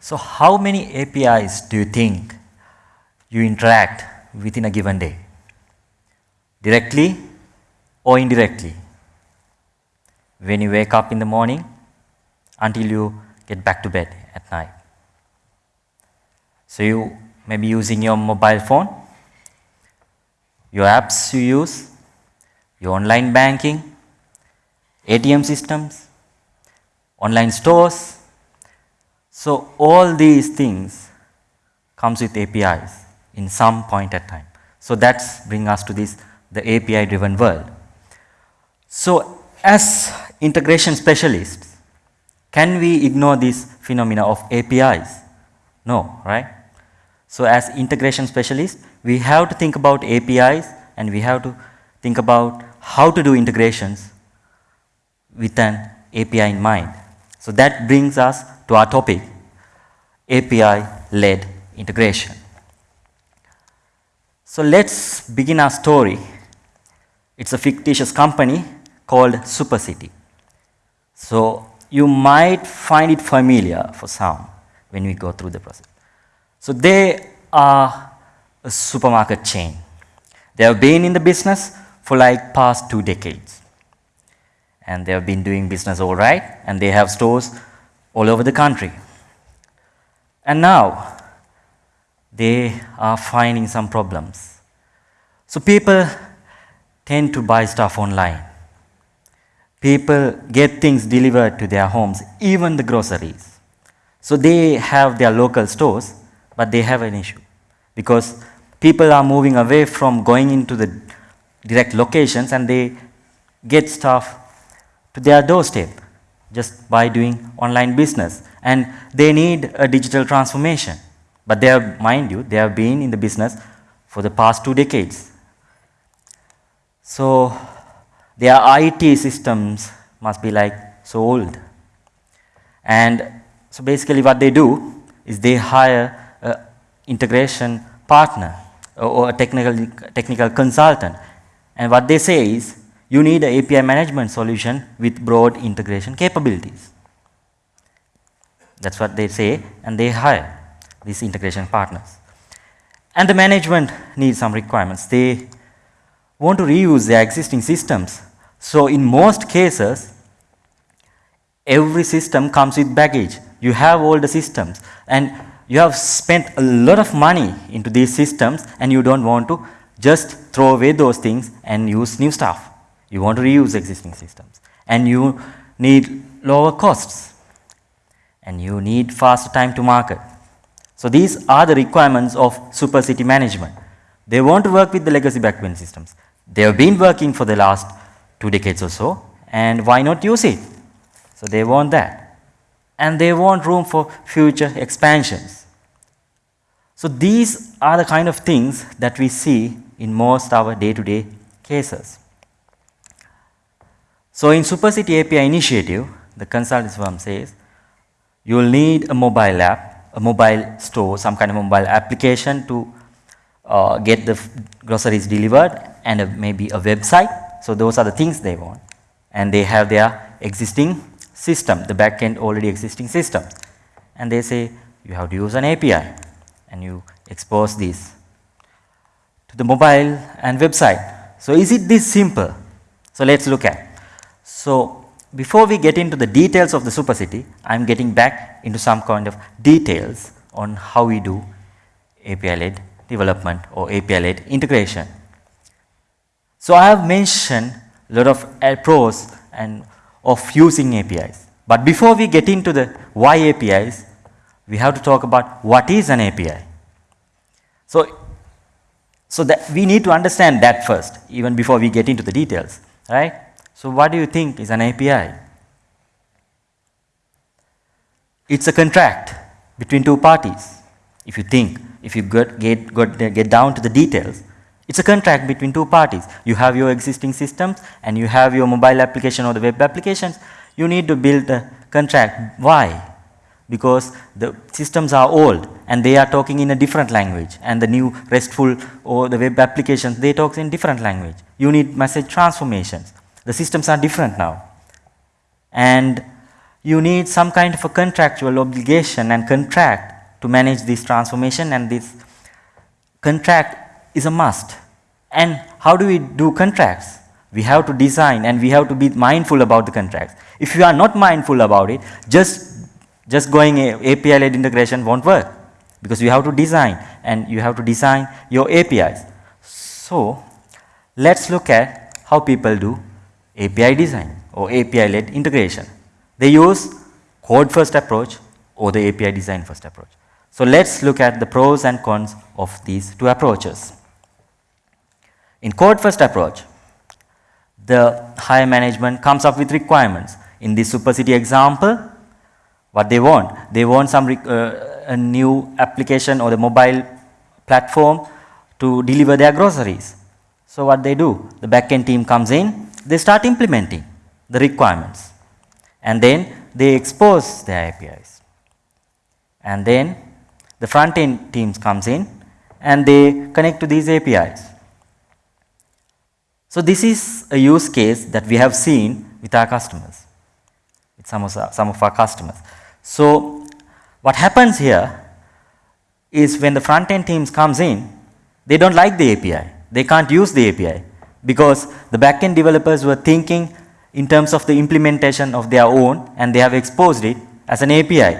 So how many APIs do you think you interact within a given day? Directly or indirectly? When you wake up in the morning until you get back to bed at night. So you may be using your mobile phone, your apps you use, your online banking, ATM systems, online stores. So all these things comes with APIs in some point at time. So that's bring us to this the API driven world. So as integration specialists, can we ignore this phenomena of APIs? No, right? So as integration specialists, we have to think about APIs and we have to think about how to do integrations with an API in mind. So that brings us to our topic, API-led integration. So let's begin our story. It's a fictitious company called SuperCity. So you might find it familiar for some when we go through the process. So they are a supermarket chain. They have been in the business for like past two decades. And they have been doing business all right, and they have stores all over the country. And now, they are finding some problems. So people tend to buy stuff online. People get things delivered to their homes, even the groceries. So they have their local stores, but they have an issue because people are moving away from going into the direct locations and they get stuff to their doorstep just by doing online business and they need a digital transformation. But they have, mind you, they have been in the business for the past two decades. So their IT systems must be like so old. And so basically what they do is they hire an integration partner or a technical, technical consultant. And what they say is, you need an API management solution with broad integration capabilities. That's what they say, and they hire these integration partners. And the management needs some requirements. They want to reuse their existing systems. So in most cases, every system comes with baggage. You have all the systems, and you have spent a lot of money into these systems, and you don't want to just throw away those things and use new stuff. You want to reuse existing systems, and you need lower costs and you need faster time to market. So these are the requirements of super city management. They want to work with the legacy backbone systems. They have been working for the last two decades or so, and why not use it? So they want that. And they want room for future expansions. So these are the kind of things that we see in most of our day-to-day -day cases. So in SuperCity API initiative, the consulting firm says, you will need a mobile app, a mobile store, some kind of mobile application to uh, get the groceries delivered and a, maybe a website. So those are the things they want. And they have their existing system, the backend already existing system. And they say you have to use an API and you expose this to the mobile and website. So is it this simple? So let's look at. So before we get into the details of the SuperCity, I am getting back into some kind of details on how we do API-led development or API-led integration. So I have mentioned a lot of uh, pros and of using APIs. But before we get into the why APIs, we have to talk about what is an API. So, so that we need to understand that first, even before we get into the details, right? So what do you think is an API? It's a contract between two parties. If you think, if you get, get, get, down to the details, it's a contract between two parties. You have your existing systems and you have your mobile application or the web applications. You need to build a contract. Why? Because the systems are old and they are talking in a different language and the new RESTful or the web applications, they talk in different language. You need message transformations. The systems are different now. And you need some kind of a contractual obligation and contract to manage this transformation and this contract is a must. And how do we do contracts? We have to design and we have to be mindful about the contracts. If you are not mindful about it, just, just going API-led integration won't work because you have to design and you have to design your APIs. So, let's look at how people do API design or API-led integration. They use code first approach or the API design first approach. So, let's look at the pros and cons of these two approaches. In code first approach, the higher management comes up with requirements. In this SuperCity example, what they want? They want some uh, a new application or the mobile platform to deliver their groceries. So what they do? The backend team comes in, they start implementing the requirements and then they expose their APIs. And then the front end teams comes in and they connect to these APIs. So this is a use case that we have seen with our customers, with some of our, some of our customers. So what happens here is when the front end teams comes in, they don't like the API. They can't use the API because the backend developers were thinking in terms of the implementation of their own and they have exposed it as an API.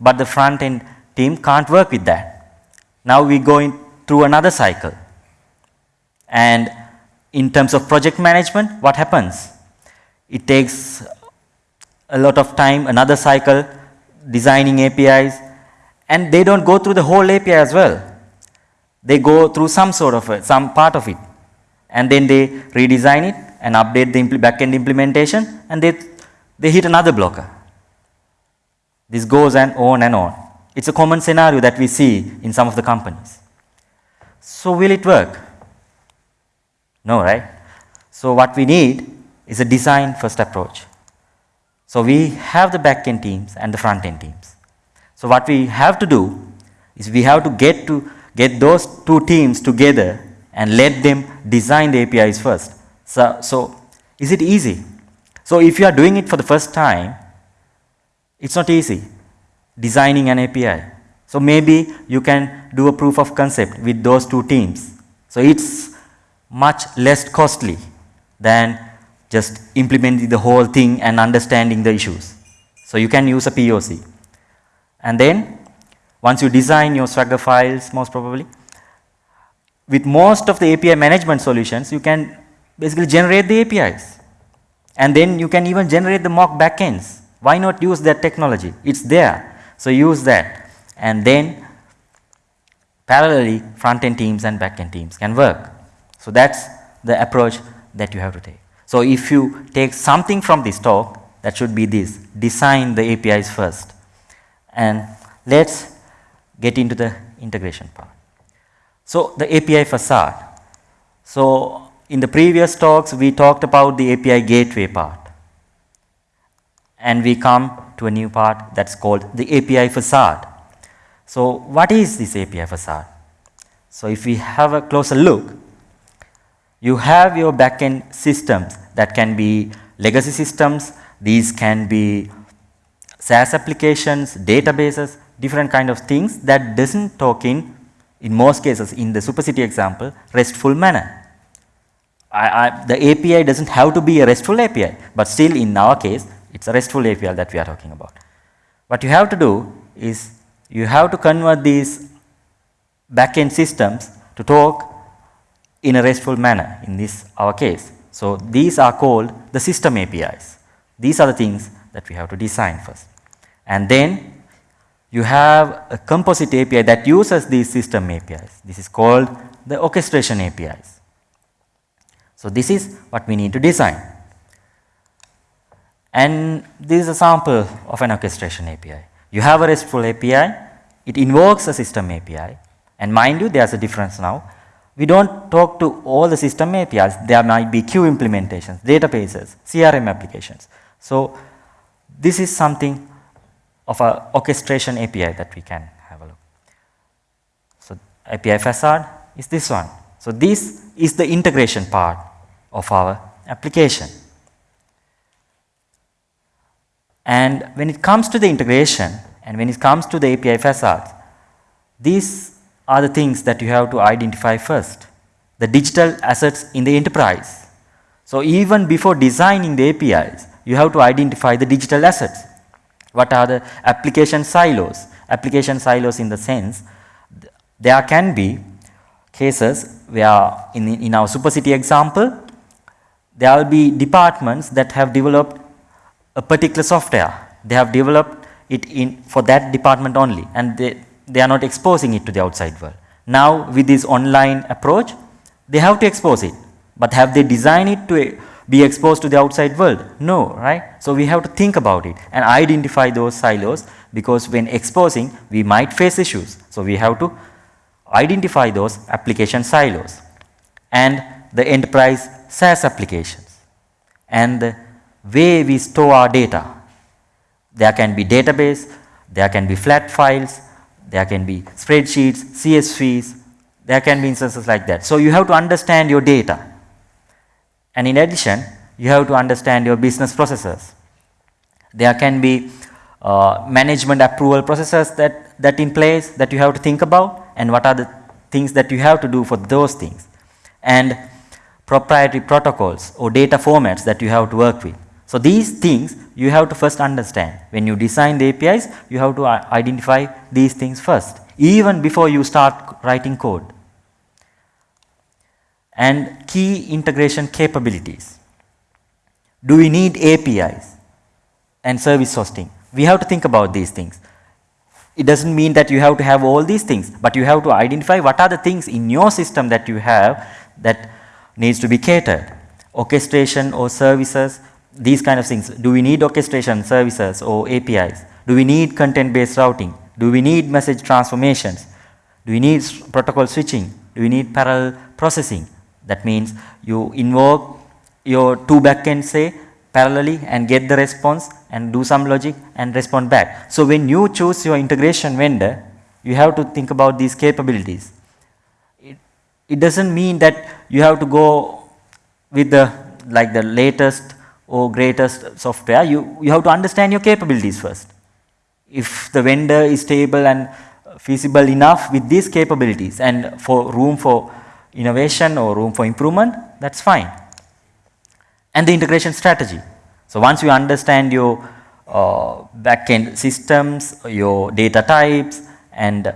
But the front end team can't work with that. Now we go in through another cycle. And in terms of project management, what happens? It takes a lot of time, another cycle, designing APIs, and they don't go through the whole API as well. They go through some sort of it, some part of it, and then they redesign it and update the impl backend implementation, and they, they hit another blocker. This goes and on and on. It's a common scenario that we see in some of the companies. So will it work? No, right? So what we need is a design first approach. So we have the backend teams and the front end teams. So what we have to do is we have to get to get those two teams together and let them design the APIs first. So, so is it easy? So if you are doing it for the first time, it's not easy designing an API. So maybe you can do a proof of concept with those two teams. So it's much less costly than just implementing the whole thing and understanding the issues. So you can use a POC. And then once you design your Swagger files most probably, with most of the API management solutions, you can basically generate the APIs. And then you can even generate the mock backends. Why not use that technology? It's there. So use that. And then parallelly front-end teams and back-end teams can work. So that's the approach that you have to take. So if you take something from this talk, that should be this, design the APIs first. And let's get into the integration part. So the API facade. So in the previous talks, we talked about the API gateway part. And we come to a new part that's called the API facade. So what is this API facade? So if we have a closer look, you have your backend systems that can be legacy systems, these can be SaaS applications, databases, different kind of things that doesn't talk in, in most cases in the SuperCity example, RESTful manner. I, I, the API doesn't have to be a RESTful API, but still in our case, it's a RESTful API that we are talking about. What you have to do is you have to convert these backend systems to talk in a RESTful manner in this our case. So these are called the system APIs. These are the things that we have to design first. And then you have a composite API that uses these system APIs. This is called the orchestration APIs. So this is what we need to design. And this is a sample of an orchestration API. You have a RESTful API, it invokes a system API, and mind you, there's a difference now we don't talk to all the system APIs. There might be queue implementations, databases, CRM applications. So this is something of a orchestration API that we can have a look. So API facade is this one. So this is the integration part of our application. And when it comes to the integration and when it comes to the API facades, these are the things that you have to identify first. The digital assets in the enterprise. So even before designing the APIs, you have to identify the digital assets. What are the application silos? Application silos in the sense, there can be cases where in, in our SuperCity example, there will be departments that have developed a particular software. They have developed it in for that department only and they, they are not exposing it to the outside world. Now with this online approach, they have to expose it, but have they designed it to be exposed to the outside world? No, right? So we have to think about it and identify those silos because when exposing, we might face issues. So we have to identify those application silos and the enterprise SaaS applications and the way we store our data. There can be database, there can be flat files, there can be spreadsheets, CSVs, there can be instances like that. So you have to understand your data. And in addition, you have to understand your business processes. There can be uh, management approval processes that, that in place that you have to think about and what are the things that you have to do for those things. And proprietary protocols or data formats that you have to work with. So these things you have to first understand. When you design the APIs, you have to identify these things first, even before you start writing code. And key integration capabilities. Do we need APIs and service hosting? We have to think about these things. It doesn't mean that you have to have all these things, but you have to identify what are the things in your system that you have that needs to be catered. Orchestration or services, these kind of things. Do we need orchestration services or APIs? Do we need content based routing? Do we need message transformations? Do we need protocol switching? Do we need parallel processing? That means you invoke your two backends say parallelly and get the response and do some logic and respond back. So when you choose your integration vendor, you have to think about these capabilities. It doesn't mean that you have to go with the like the latest or greatest software. You, you have to understand your capabilities first. If the vendor is stable and feasible enough with these capabilities and for room for innovation or room for improvement, that's fine. And the integration strategy. So once you understand your uh, backend systems, your data types and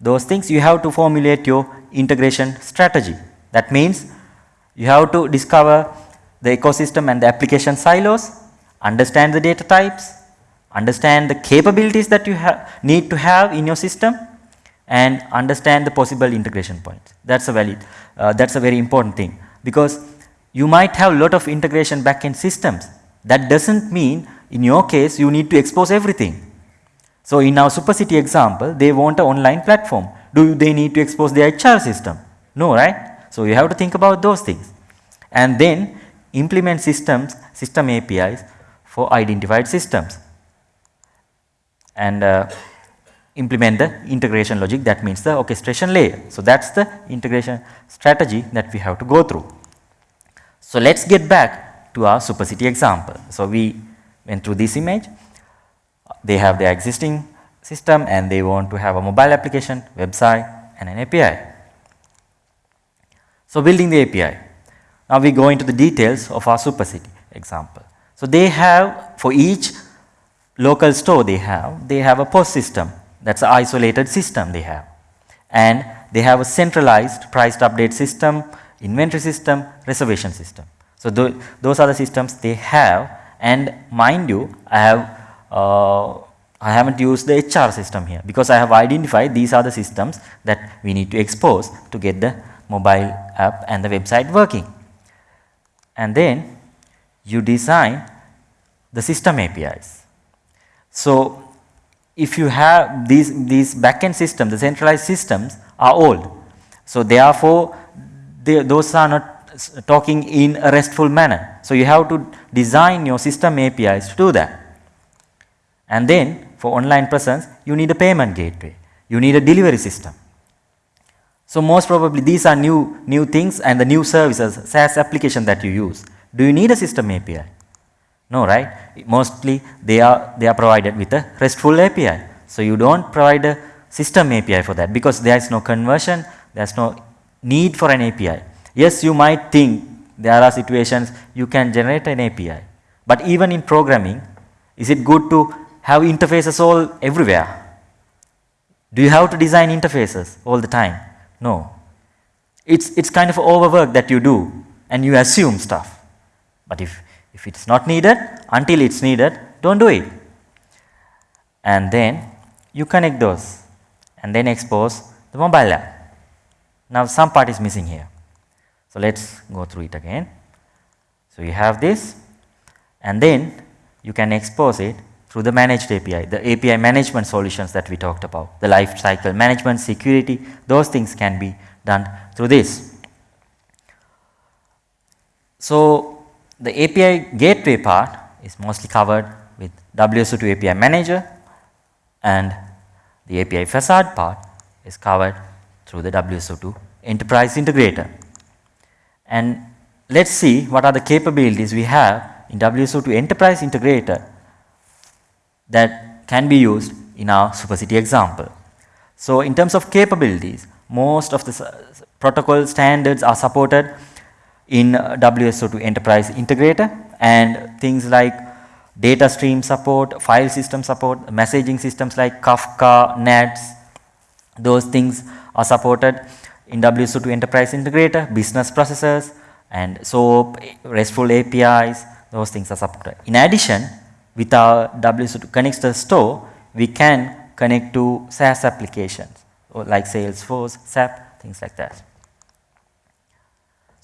those things, you have to formulate your integration strategy. That means you have to discover the ecosystem and the application silos, understand the data types, understand the capabilities that you need to have in your system and understand the possible integration points. That's a valid, uh, that's a very important thing because you might have a lot of integration backend systems. That doesn't mean in your case you need to expose everything. So in our SuperCity example, they want an online platform do they need to expose their HR system? No, right? So you have to think about those things and then implement systems, system APIs for identified systems and uh, implement the integration logic that means the orchestration layer. So that's the integration strategy that we have to go through. So let's get back to our SuperCity example. So we went through this image, they have their existing system and they want to have a mobile application, website and an API. So building the API. Now we go into the details of our SuperCity example. So they have for each local store they have, they have a POS system that's an isolated system they have and they have a centralized priced update system, inventory system, reservation system. So th those are the systems they have and mind you I have uh, I haven't used the HR system here because I have identified these are the systems that we need to expose to get the mobile app and the website working. And then you design the system APIs. So if you have these, these backend systems, the centralized systems are old. So therefore, they, those are not talking in a restful manner. So you have to design your system APIs to do that. And then for online presence, you need a payment gateway. You need a delivery system. So most probably these are new, new things and the new services, SaaS application that you use. Do you need a system API? No, right? Mostly they are, they are provided with a RESTful API. So you don't provide a system API for that because there is no conversion, there is no need for an API. Yes, you might think there are situations you can generate an API. But even in programming, is it good to have interfaces all everywhere? Do you have to design interfaces all the time? No. It's, it's kind of overwork that you do and you assume stuff. But if, if it's not needed, until it's needed, don't do it. And then you connect those and then expose the mobile app. Now some part is missing here. So let's go through it again. So you have this and then you can expose it through the managed API, the API management solutions that we talked about, the life cycle management, security, those things can be done through this. So the API gateway part is mostly covered with WSO2 API manager and the API facade part is covered through the WSO2 enterprise integrator. And let's see what are the capabilities we have in WSO2 enterprise integrator that can be used in our SuperCity example. So in terms of capabilities, most of the protocol standards are supported in WSO2 enterprise integrator and things like data stream support, file system support, messaging systems like Kafka, NATS, those things are supported in WSO2 enterprise integrator, business processors and SOAP, RESTful APIs, those things are supported. In addition, with our WSO2 Connector store, we can connect to SaaS applications like Salesforce, SAP, things like that.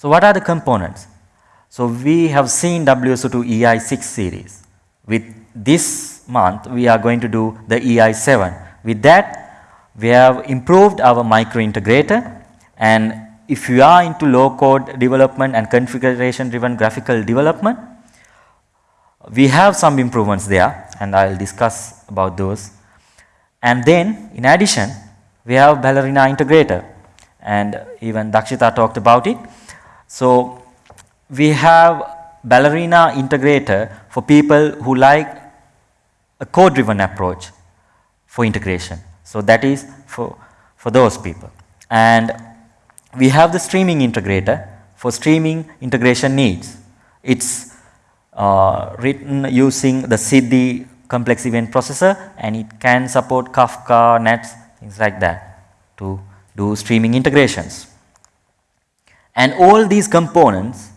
So what are the components? So we have seen WSO2 EI6 series. With this month, we are going to do the EI7. With that, we have improved our micro integrator and if you are into low code development and configuration driven graphical development, we have some improvements there and I will discuss about those. And then in addition, we have Ballerina integrator and even Dakshita talked about it. So we have Ballerina integrator for people who like a code driven approach for integration. So that is for, for those people. And we have the streaming integrator for streaming integration needs. It's uh, written using the Siddhi complex event processor and it can support Kafka, NATS, things like that to do streaming integrations. And all these components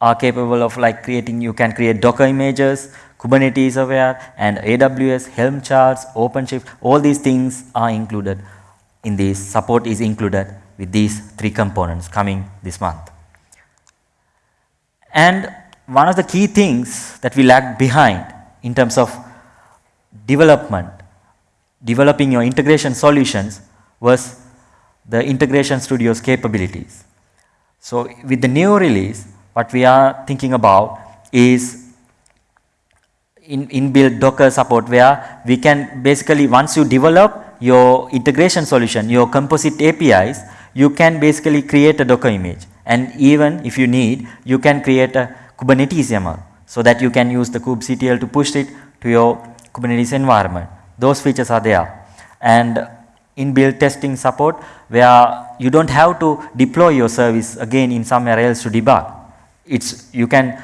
are capable of like creating, you can create Docker images, Kubernetes aware and AWS, Helm charts, OpenShift, all these things are included in this, support is included with these three components coming this month. And one of the key things that we lagged behind in terms of development, developing your integration solutions was the integration studio's capabilities. So with the new release, what we are thinking about is in inbuilt Docker support where we can basically once you develop your integration solution, your composite APIs, you can basically create a Docker image and even if you need, you can create a Kubernetes YAML so that you can use the kubectl to push it to your Kubernetes environment. Those features are there and inbuilt testing support where you don't have to deploy your service again in somewhere else to debug. It's you can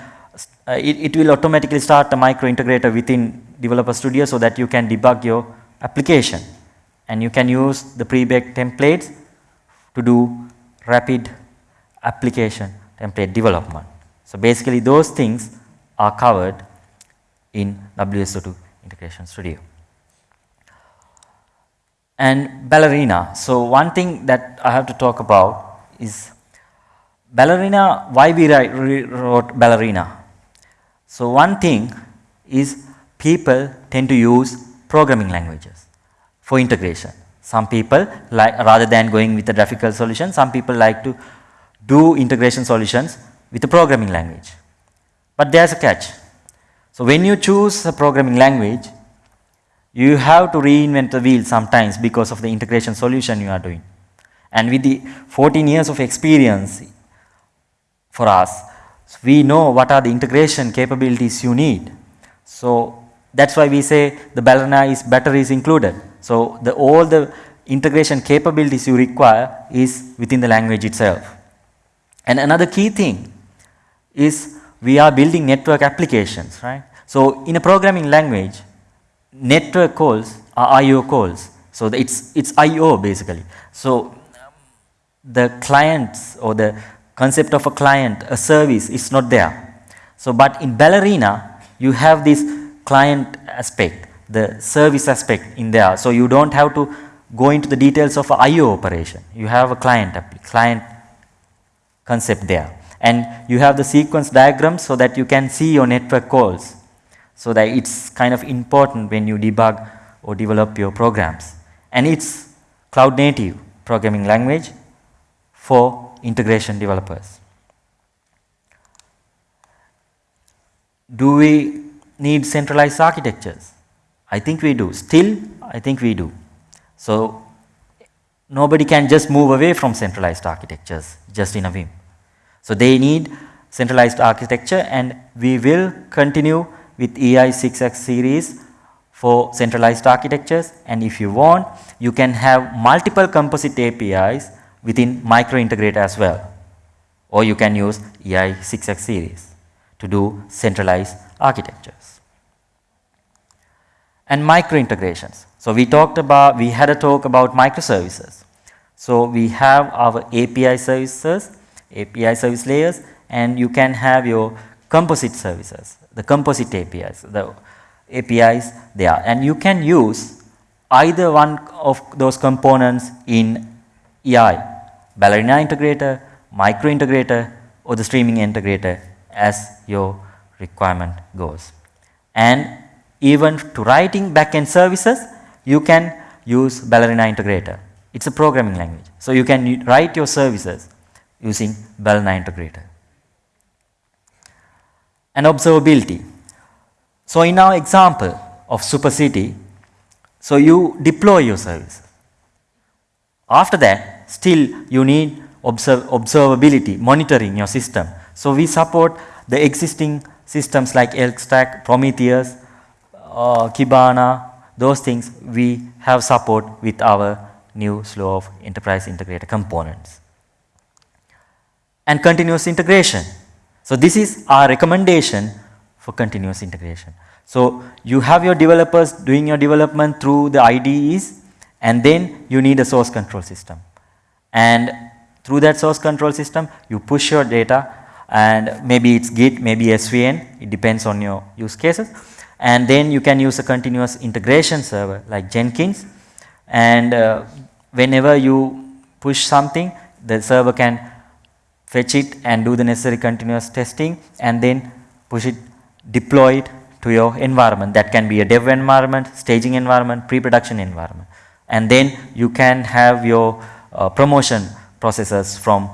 uh, it, it will automatically start a micro integrator within developer studio so that you can debug your application and you can use the pre-baked templates to do rapid application template development. So basically those things are covered in WSO2 Integration Studio. And Ballerina. So one thing that I have to talk about is Ballerina, why we wrote Ballerina. So one thing is people tend to use programming languages for integration. Some people like rather than going with a graphical solution, some people like to do integration solutions with a programming language. But there's a catch. So when you choose a programming language, you have to reinvent the wheel sometimes because of the integration solution you are doing. And with the 14 years of experience for us, we know what are the integration capabilities you need. So that's why we say the ballerina is better is included. So the all the integration capabilities you require is within the language itself. And another key thing is we are building network applications, right? So in a programming language, network calls are I.O. calls. So it's, it's I.O. basically. So the clients or the concept of a client, a service is not there. So but in Ballerina, you have this client aspect, the service aspect in there. So you don't have to go into the details of I.O. operation. You have a client, client concept there. And you have the sequence diagram so that you can see your network calls. So that it's kind of important when you debug or develop your programs. And it's cloud native programming language for integration developers. Do we need centralized architectures? I think we do. Still, I think we do. So, nobody can just move away from centralized architectures just in a whim. So, they need centralized architecture and we will continue with EI6X series for centralized architectures and if you want you can have multiple composite APIs within micro integrator as well or you can use EI6X series to do centralized architectures. And micro integrations. So we talked about, we had a talk about microservices. So we have our API services, API service layers and you can have your composite services, the composite APIs, the APIs they are and you can use either one of those components in EI, Ballerina integrator, micro integrator or the streaming integrator as your requirement goes. And even to writing backend services, you can use Ballerina integrator. It's a programming language. So you can write your services using Ballerina integrator. And observability. So in our example of SuperCity, so you deploy your service. After that, still you need observe, observability, monitoring your system. So we support the existing systems like ElkStack, Prometheus, uh, Kibana, those things we have support with our new slow of enterprise integrator components. And continuous integration. So this is our recommendation for continuous integration. So you have your developers doing your development through the IDEs and then you need a source control system. And through that source control system, you push your data and maybe it's Git, maybe SVN, it depends on your use cases. And then you can use a continuous integration server like Jenkins and uh, whenever you push something, the server can fetch it and do the necessary continuous testing and then push it deploy it to your environment that can be a dev environment, staging environment, pre-production environment and then you can have your uh, promotion processes from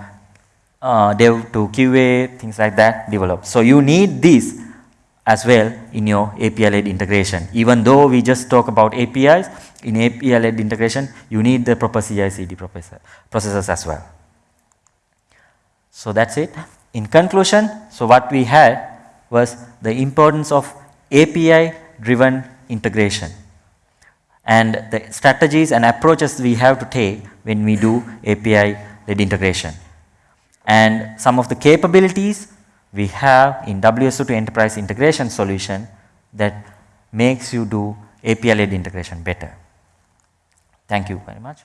uh, dev to QA things like that developed. So you need this as well in your API led integration even though we just talk about APIs in API led integration you need the proper CI CD processes as well. So that's it. In conclusion, so what we had was the importance of API driven integration and the strategies and approaches we have to take when we do API led integration. And some of the capabilities we have in WSO2 enterprise integration solution that makes you do API led integration better. Thank you very much.